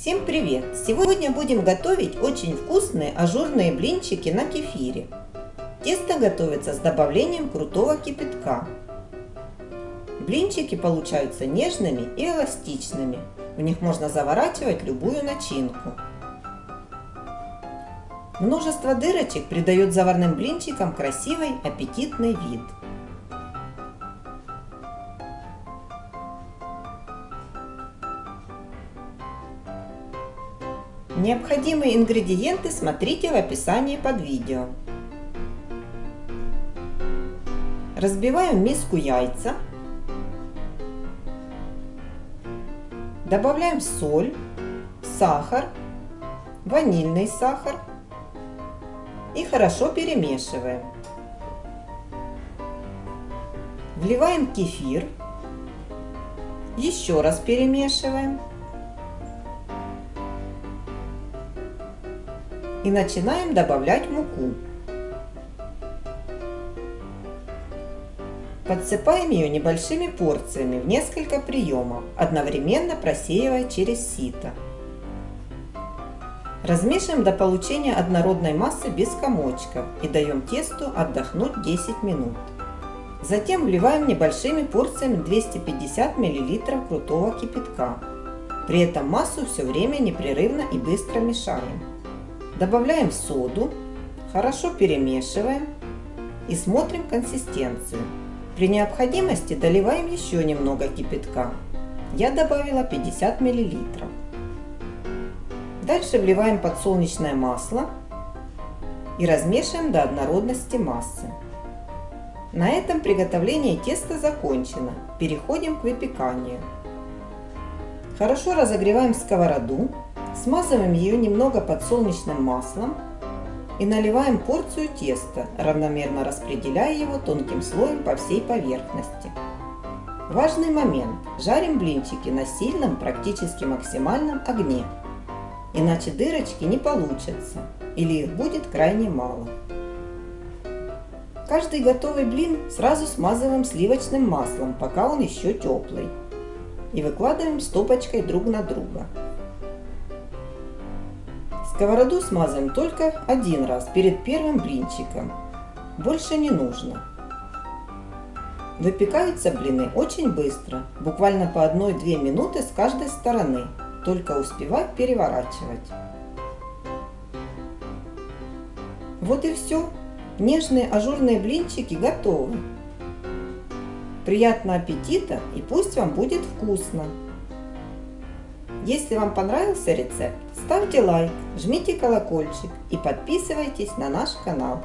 Всем привет! Сегодня будем готовить очень вкусные ажурные блинчики на кефире. Тесто готовится с добавлением крутого кипятка. Блинчики получаются нежными и эластичными. В них можно заворачивать любую начинку. Множество дырочек придает заварным блинчикам красивый аппетитный вид. Необходимые ингредиенты смотрите в описании под видео. Разбиваем в миску яйца. Добавляем соль, сахар, ванильный сахар и хорошо перемешиваем. Вливаем кефир, еще раз перемешиваем. И начинаем добавлять муку. Подсыпаем ее небольшими порциями в несколько приемов, одновременно просеивая через сито. Размешиваем до получения однородной массы без комочков и даем тесту отдохнуть 10 минут. Затем вливаем небольшими порциями 250 мл крутого кипятка. При этом массу все время непрерывно и быстро мешаем. Добавляем соду, хорошо перемешиваем и смотрим консистенцию. При необходимости доливаем еще немного кипятка. Я добавила 50 мл. Дальше вливаем подсолнечное масло и размешиваем до однородности массы. На этом приготовление теста закончено. Переходим к выпеканию. Хорошо разогреваем сковороду Смазываем ее немного подсолнечным маслом и наливаем порцию теста, равномерно распределяя его тонким слоем по всей поверхности. Важный момент. Жарим блинчики на сильном, практически максимальном огне. Иначе дырочки не получатся или их будет крайне мало. Каждый готовый блин сразу смазываем сливочным маслом, пока он еще теплый. И выкладываем стопочкой друг на друга. Сковороду смазываем только один раз перед первым блинчиком. Больше не нужно. Выпекаются блины очень быстро, буквально по 1-2 минуты с каждой стороны, только успевать переворачивать. Вот и все. Нежные ажурные блинчики готовы. Приятного аппетита и пусть вам будет вкусно! Если вам понравился рецепт, ставьте лайк, жмите колокольчик и подписывайтесь на наш канал.